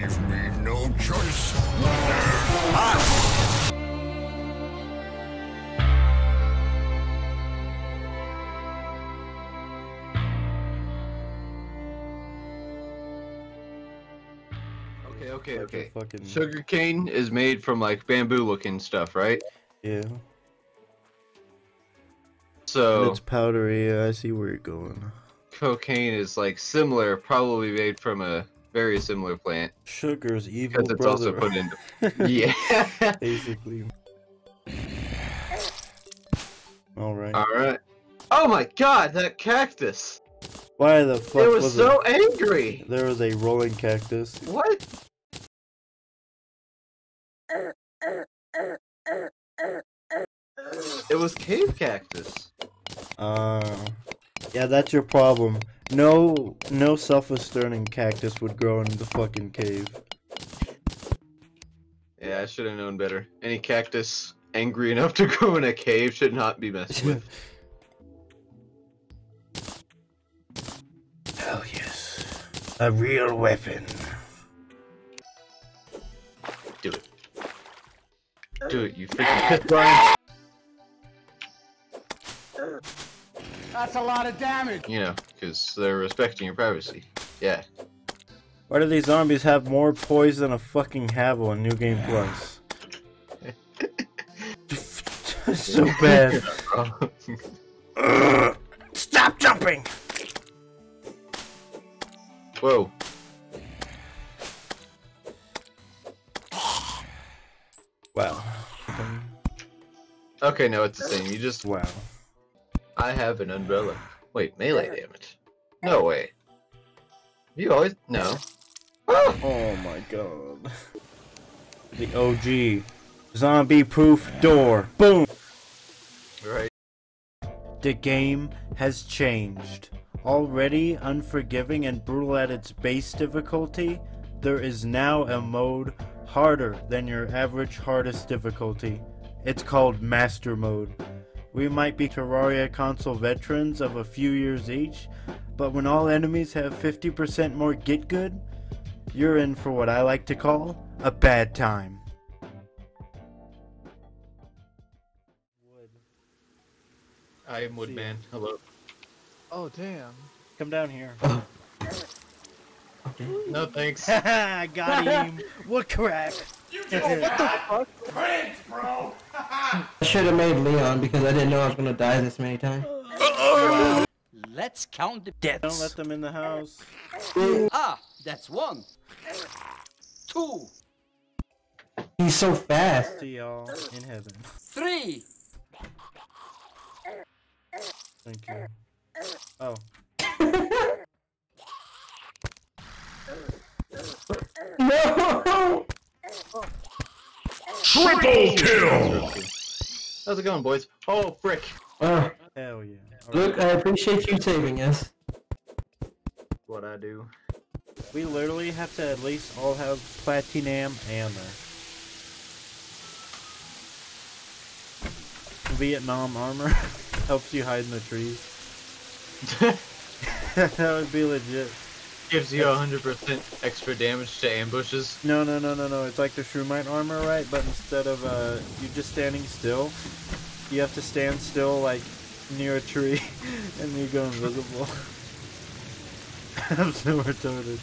leave me no choice. Okay, okay, okay. Fucking Sugar cane is made from like bamboo looking stuff, right? yeah. And So it's powdery. I see where you're going. cocaine is like similar, probably made from a very similar plant Sugar's evil because it's brother. also put into. yeah. Basically. All right. All right. Oh my God, that cactus! Why the fuck it was, was so it? angry. There was a rolling cactus. What? It was cave cactus. Uh, yeah, that's your problem. No, no self-asserting cactus would grow in the fucking cave. Yeah, I should have known better. Any cactus angry enough to grow in a cave should not be messed with. Hell yes, a real weapon. Do it. Do it, you freaking Brian. That's a lot of damage! You know, because they're respecting your privacy. Yeah. Why do these zombies have more poise than a fucking Havel in New Game Plus? so bad. Ugh. Stop jumping! Whoa. Wow. Okay, no, it's the same. You just. Wow. I have an umbrella. Wait, melee damage. No way. You always. No. Ah! Oh my god. The OG. Zombie proof door. Boom! Right. The game has changed. Already unforgiving and brutal at its base difficulty, there is now a mode harder than your average hardest difficulty. It's called Master Mode. We might be Terraria console veterans of a few years each, but when all enemies have 50% more get good, you're in for what I like to call a bad time. I am Woodman. Hello. Oh damn. Come down here. Oh. No thanks. I got him. What crack? Prince, bro! I should have made Leon because I didn't know I was gonna die this many times. Let's count the deaths. Don't let them in the house. Ah, that's one. Two, He's so fast. See y'all in heaven. three. Thank you. Oh. No! Triple kill! How's it going, boys? Oh, frick. Uh, Hell yeah. look, I appreciate you saving us. What I do. We literally have to at least all have platinum armor. Vietnam armor helps you hide in the trees. that would be legit. Gives you 100% extra damage to ambushes. No, no, no, no, no. It's like the Shroomite armor, right? But instead of uh, you're just standing still, you have to stand still, like, near a tree, and you go invisible. I'm so retarded.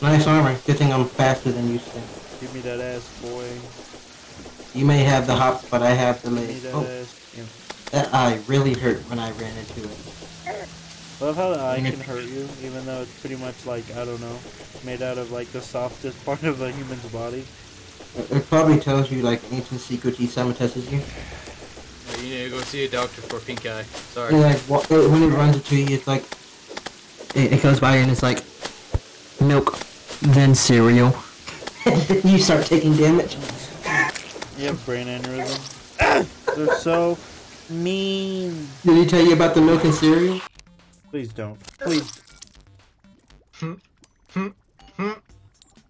Nice armor. Good thing I'm faster than you, Stan. Give me that ass, boy. You may have the hops, but I have the Give legs. Oh, ass. Yeah. that eye really hurt when I ran into it. I love how the eye can hurt you, even though it's pretty much like, I don't know, made out of like the softest part of a human's body. It, it probably tells you like ancient secrets he saboteuses you. You need to go see a doctor for pink eye. Sorry. And like wa- it- when it runs into you, it's like it, it goes by and it's like milk, then cereal. you start taking damage. You have brain aneurysm. They're so mean. Did he tell you about the milk and cereal? Please don't. Please.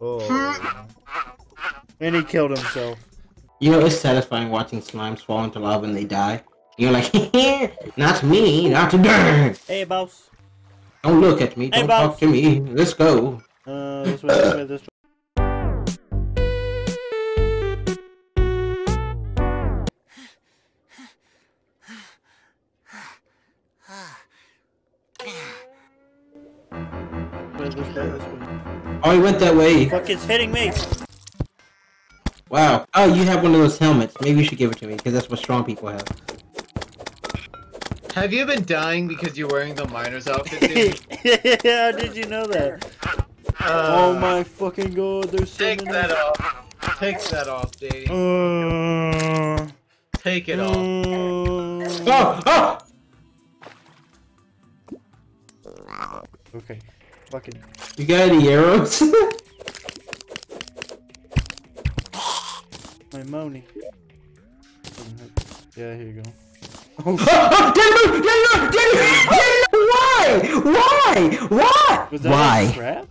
oh. And he killed himself. You know, it's satisfying watching slimes fall into lava and they die. You're like, not me, not today. Hey, boss. Don't look at me. Hey, Don't boss. talk to me. Let's go. Uh, this way, this way, this way. This way, this this way. Oh, he went that way. Fuck, it's hitting me! Wow. Oh, you have one of those helmets. Maybe you should give it to me because that's what strong people have. Have you been dying because you're wearing the miner's outfit, dude? How did you know that? Uh, oh my fucking god, there's so Take many. that off. Take that off, Davey. Uh, Take it off. uh, Oh, oh! okay, fucking. You got any arrows? My money. Yeah, here you go. Oh, oh, oh, Daniel, Daniel, Daniel, Daniel, why? Why? Why? was that Why? a trap?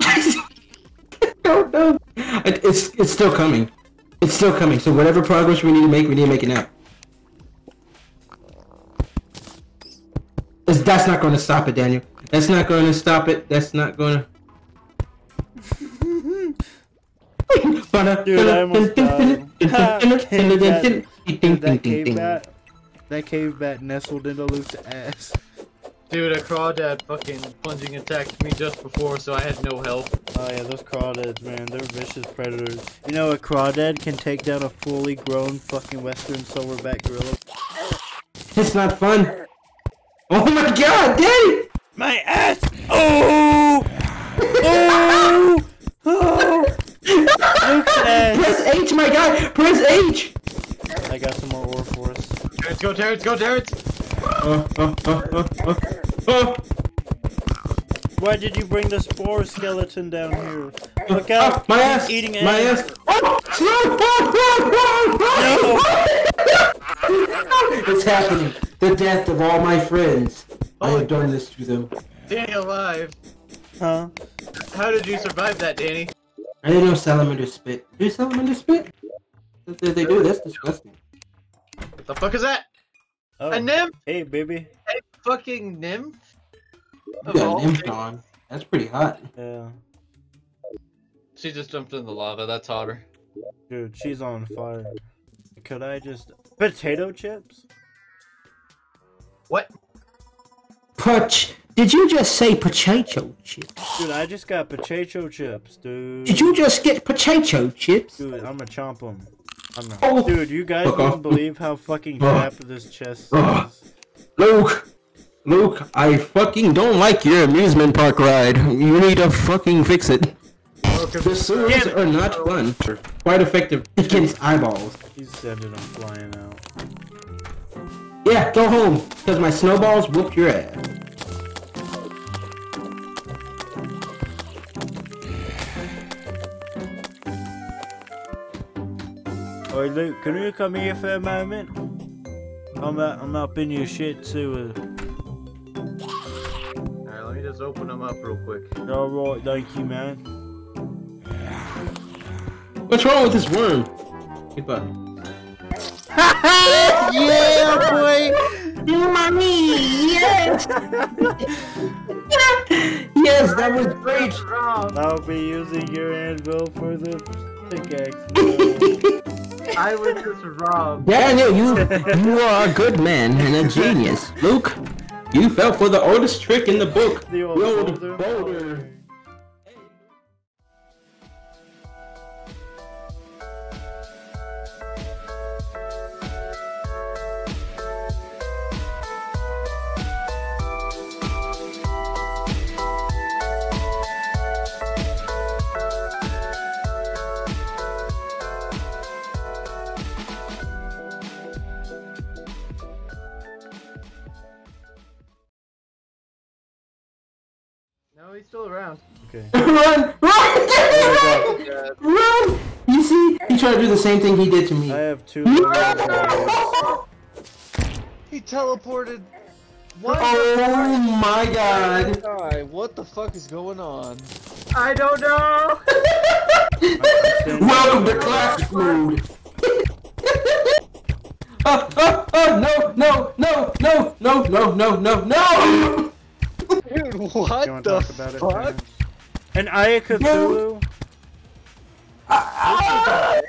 I don't know. It- It's it's still coming. It's still coming. So whatever progress we need to make, we need to make it now. It's- That's not going to stop it, Daniel. That's not going to stop it. That's not going to. Dude, I almost died. Ha, cave bat. Dude, that cave bat. That cave bat nestled into Luke's ass. Dude, a crawdad fucking plunging attacked me just before, so I had no help. Oh yeah, those crawdads, man, they're vicious predators. You know, a crawdad can take down a fully grown fucking western silverback gorilla. It's not fun. Oh my god, Daddy! My ass! Oh! Oh! Oh! Luke's! Press H, my god! Press H! I got some more ore for us. Terrence, go, Terrence, go, Terrence! Oh, oh, oh, oh, oh, oh. Why did you bring the spore skeleton down here? Look Oh, out! Ah, my ass! Eating my ass! ass! Oh! Slow! Oh, It's happening. The death of all my friends. I oh, have done this to them. Danny alive. Huh? How did you survive that, Danny? I didn't know salamanders spit. Do salamanders spit? If they- they do, that's disgusting. What the fuck is that? Oh. A nymph? Hey, baby. A fucking nymph? You Of got all an things? on. That's pretty hot. Yeah. She just jumped in the lava, that's hotter. Dude, she's on fire. Could I just... Potato chips? What? Pach. Did you just say potato chips? Dude, I just got potato chips, dude. Did you just get potato chips? Dude, I'm gonna chomp them. I'm not... Oh. Dude, you guys Fuck won't off. believe how fucking Oh. trapped this chest Oh. is. Luke! Luke, I fucking don't like your amusement park ride. You need to fucking fix it. The sewers are not fun. Quite effective against eyeballs. He's sending them flying out. Yeah, go home, because my snowballs whooped your ass. Oi, Luke, can you come here for a moment? I'm up, I'm up in your shit sewer. Uh. Alright, let me just open them up real quick. Alright, thank you, man. What's wrong with this worm? Goodbye. yeah, boy! Mommy, yes! yes, that was great! I'll be using your anvil for the pickaxe. I was just robbed. Daniel, you you are a good man and a genius. Luke, you fell for the oldest trick in the book. The old boulder. boulder. Around. Okay. Run! Run! Run! Run! You see? He tried to do the same thing he did to me. I have two. He teleported. What? Oh my god. Guy, what the fuck is going on? I don't know! Welcome to classic mode. Ah, ah, Oh no no no no no no no no no! What the fuck? It, and Eye of Cthulhu. Ah!